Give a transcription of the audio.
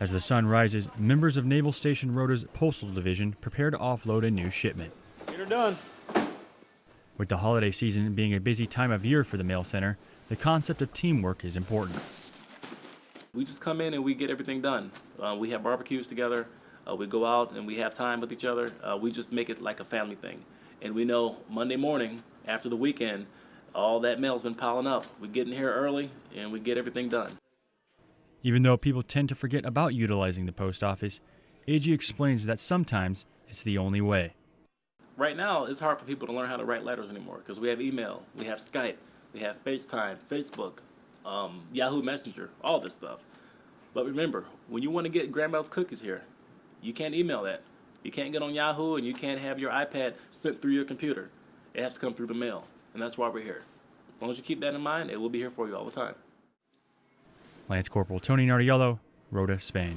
As the sun rises, members of Naval Station Rota's Postal Division prepare to offload a new shipment. You're done. With the holiday season being a busy time of year for the mail center, the concept of teamwork is important. We just come in and we get everything done. Uh, we have barbecues together. Uh, we go out and we have time with each other. Uh, we just make it like a family thing. And we know Monday morning after the weekend, all that mail's been piling up. We get in here early and we get everything done. Even though people tend to forget about utilizing the post office, AG explains that sometimes it's the only way. Right now, it's hard for people to learn how to write letters anymore because we have email, we have Skype, we have FaceTime, Facebook, um, Yahoo Messenger, all this stuff. But remember, when you want to get Grandma's cookies here, you can't email that. You can't get on Yahoo and you can't have your iPad sent through your computer. It has to come through the mail, and that's why we're here. As long as you keep that in mind, it will be here for you all the time. Lance Corporal Tony Nardiello, Rota, Spain.